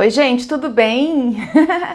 Oi, gente, tudo bem?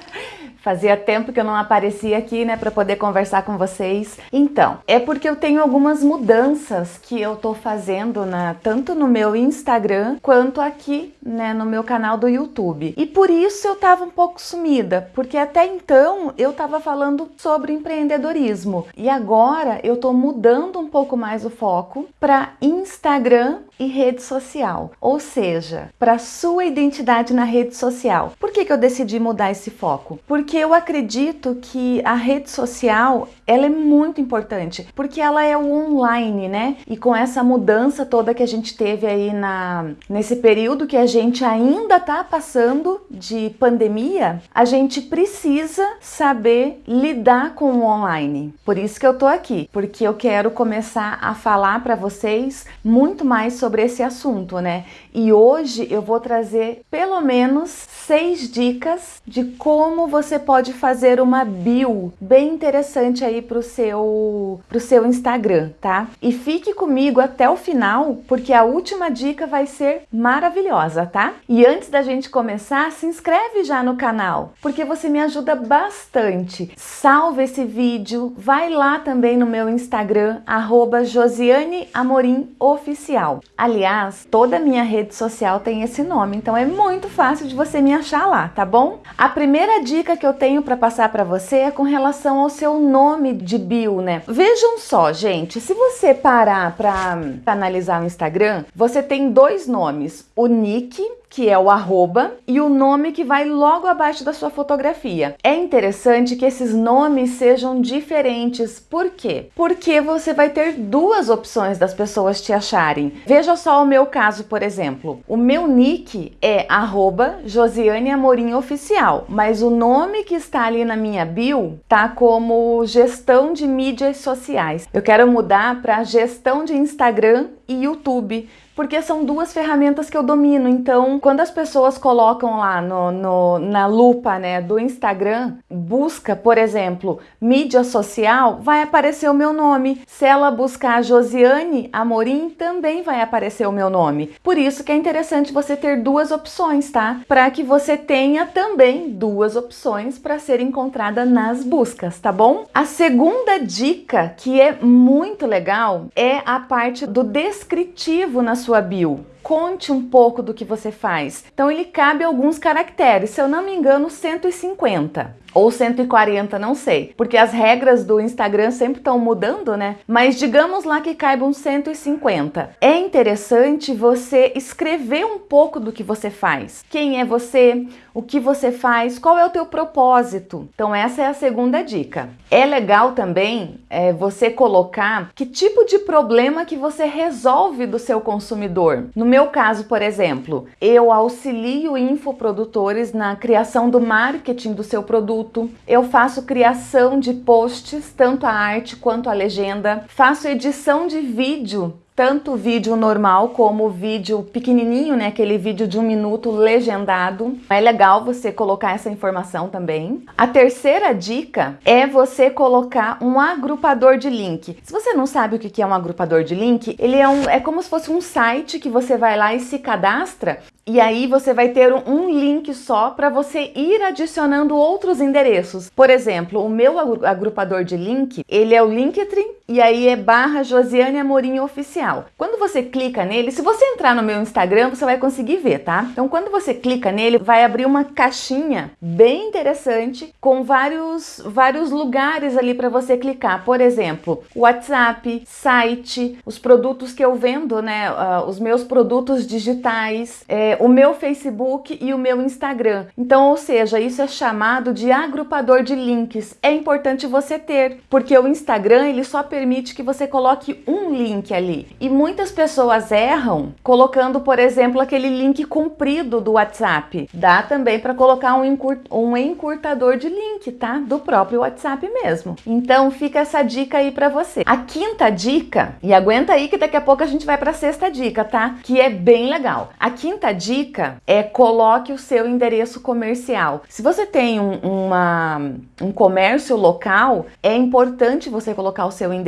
Fazia tempo que eu não aparecia aqui, né, para poder conversar com vocês. Então, é porque eu tenho algumas mudanças que eu tô fazendo na tanto no meu Instagram quanto aqui, né, no meu canal do YouTube. E por isso eu tava um pouco sumida, porque até então eu tava falando sobre empreendedorismo. E agora eu tô mudando um pouco mais o foco para Instagram e rede social, ou seja, para sua identidade na rede social. Por que, que eu decidi mudar esse foco? Porque eu acredito que a rede social ela é muito importante, porque ela é o online, né? E com essa mudança toda que a gente teve aí na nesse período que a gente ainda tá passando de pandemia, a gente precisa saber lidar com o online. Por isso que eu tô aqui, porque eu quero começar a falar para vocês muito mais sobre esse assunto, né? E hoje eu vou trazer pelo menos seis dicas de como você pode fazer uma bio bem interessante aí pro seu, pro seu Instagram, tá? E fique comigo até o final, porque a última dica vai ser maravilhosa, tá? E antes da gente começar, se inscreve já no canal, porque você me ajuda bastante. Salve esse vídeo, vai lá também no meu Instagram, arroba Josiane Amorim Oficial. Aliás, toda a minha rede social tem esse nome, então é muito fácil de você me achar lá, tá bom? A primeira dica que eu tenho para passar para você é com relação ao seu nome de bio, né? Vejam só, gente, se você parar para analisar o Instagram, você tem dois nomes, o nick que é o arroba, e o nome que vai logo abaixo da sua fotografia. É interessante que esses nomes sejam diferentes. Por quê? Porque você vai ter duas opções das pessoas te acharem. Veja só o meu caso, por exemplo. O meu nick é arroba Josiane Amorim Oficial, mas o nome que está ali na minha bio tá como gestão de mídias sociais. Eu quero mudar para gestão de Instagram e YouTube, porque são duas ferramentas que eu domino. Então, quando as pessoas colocam lá no, no, na lupa né, do Instagram, busca, por exemplo, mídia social, vai aparecer o meu nome. Se ela buscar Josiane Amorim, também vai aparecer o meu nome. Por isso que é interessante você ter duas opções, tá? Para que você tenha também duas opções para ser encontrada nas buscas, tá bom? A segunda dica, que é muito legal, é a parte do descritivo na sua bio. Conte um pouco do que você faz. Então ele cabe alguns caracteres, se eu não me engano 150 ou 140, não sei, porque as regras do Instagram sempre estão mudando, né? Mas digamos lá que caibam 150. É interessante você escrever um pouco do que você faz. Quem é você? O que você faz? Qual é o teu propósito? Então essa é a segunda dica. É legal também é, você colocar que tipo de problema que você resolve do seu consumidor. No meu caso, por exemplo, eu auxilio infoprodutores na criação do marketing do seu produto produto, eu faço criação de posts, tanto a arte quanto a legenda, faço edição de vídeo tanto vídeo normal como vídeo pequenininho, né, aquele vídeo de um minuto legendado. É legal você colocar essa informação também. A terceira dica é você colocar um agrupador de link. Se você não sabe o que é um agrupador de link, ele é, um, é como se fosse um site que você vai lá e se cadastra e aí você vai ter um link só para você ir adicionando outros endereços. Por exemplo, o meu agrupador de link, ele é o Linktree e aí é barra Josiane Amorim Oficial. Quando você clica nele, se você entrar no meu Instagram, você vai conseguir ver, tá? Então quando você clica nele, vai abrir uma caixinha bem interessante com vários, vários lugares ali para você clicar. Por exemplo, WhatsApp, site, os produtos que eu vendo, né? Uh, os meus produtos digitais, é, o meu Facebook e o meu Instagram. Então, ou seja, isso é chamado de agrupador de links. É importante você ter, porque o Instagram ele só permite que você coloque um link ali. E muitas pessoas erram colocando, por exemplo, aquele link comprido do WhatsApp. Dá também para colocar um, encurt um encurtador de link, tá? Do próprio WhatsApp mesmo. Então, fica essa dica aí para você. A quinta dica, e aguenta aí que daqui a pouco a gente vai para a sexta dica, tá? Que é bem legal. A quinta dica dica é coloque o seu endereço comercial. Se você tem um, uma, um comércio local, é importante você colocar o seu endereço,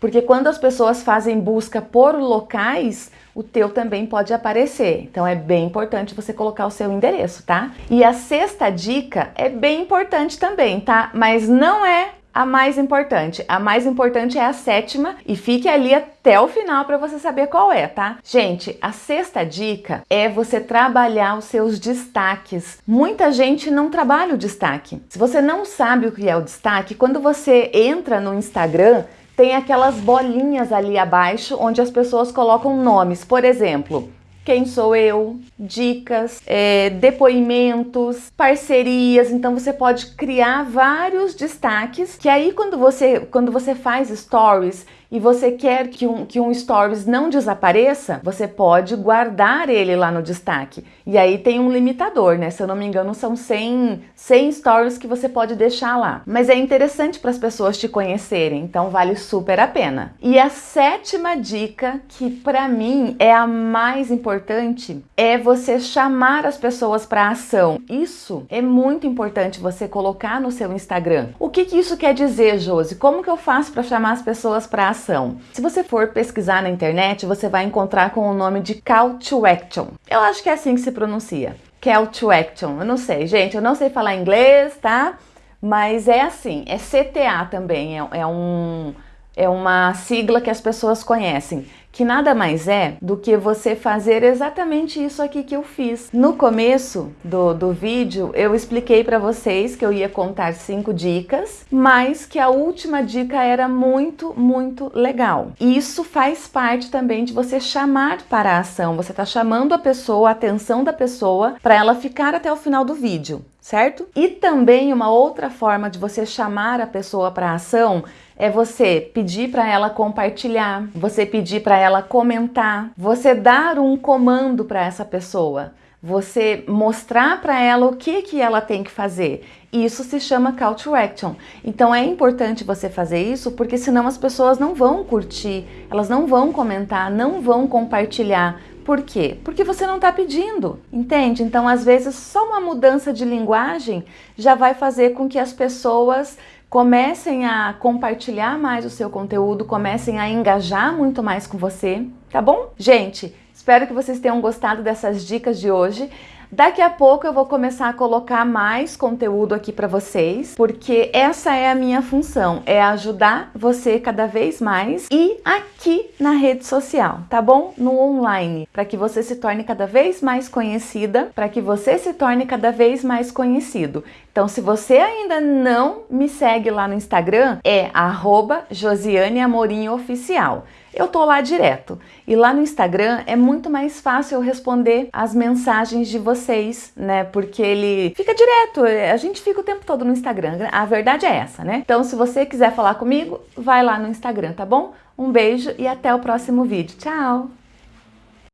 porque quando as pessoas fazem busca por locais, o teu também pode aparecer. Então é bem importante você colocar o seu endereço, tá? E a sexta dica é bem importante também, tá? Mas não é a mais importante. A mais importante é a sétima e fique ali até o final para você saber qual é, tá? Gente, a sexta dica é você trabalhar os seus destaques. Muita gente não trabalha o destaque. Se você não sabe o que é o destaque, quando você entra no Instagram, tem aquelas bolinhas ali abaixo onde as pessoas colocam nomes. Por exemplo, quem sou eu, dicas, é, depoimentos, parcerias. Então você pode criar vários destaques que aí quando você, quando você faz stories e você quer que um, que um stories não desapareça, você pode guardar ele lá no destaque. E aí tem um limitador, né? Se eu não me engano, são 100, 100 stories que você pode deixar lá. Mas é interessante para as pessoas te conhecerem, então vale super a pena. E a sétima dica, que para mim é a mais importante, é você chamar as pessoas para ação. Isso é muito importante você colocar no seu Instagram. O que, que isso quer dizer, Josi? Como que eu faço para chamar as pessoas para ação? Se você for pesquisar na internet, você vai encontrar com o nome de Call to Action. Eu acho que é assim que se pronuncia. Call to Action. Eu não sei, gente, eu não sei falar inglês, tá? Mas é assim, é CTA também, é, é um é uma sigla que as pessoas conhecem, que nada mais é do que você fazer exatamente isso aqui que eu fiz. No começo do, do vídeo, eu expliquei para vocês que eu ia contar cinco dicas, mas que a última dica era muito, muito legal. Isso faz parte também de você chamar para a ação. Você está chamando a pessoa, a atenção da pessoa, para ela ficar até o final do vídeo, certo? E também uma outra forma de você chamar a pessoa para ação é você pedir para ela compartilhar, você pedir para ela comentar, você dar um comando para essa pessoa, você mostrar para ela o que, que ela tem que fazer. Isso se chama call to action. Então é importante você fazer isso porque senão as pessoas não vão curtir, elas não vão comentar, não vão compartilhar. Por quê? Porque você não está pedindo, entende? Então, às vezes, só uma mudança de linguagem já vai fazer com que as pessoas comecem a compartilhar mais o seu conteúdo, comecem a engajar muito mais com você, tá bom? Gente, espero que vocês tenham gostado dessas dicas de hoje. Daqui a pouco eu vou começar a colocar mais conteúdo aqui para vocês, porque essa é a minha função, é ajudar você cada vez mais e aqui na rede social, tá bom? No online, para que você se torne cada vez mais conhecida, para que você se torne cada vez mais conhecido. Então, se você ainda não me segue lá no Instagram, é arroba Josiane Amorim Oficial eu tô lá direto. E lá no Instagram é muito mais fácil eu responder as mensagens de vocês, né? Porque ele fica direto, a gente fica o tempo todo no Instagram. A verdade é essa, né? Então, se você quiser falar comigo, vai lá no Instagram, tá bom? Um beijo e até o próximo vídeo. Tchau!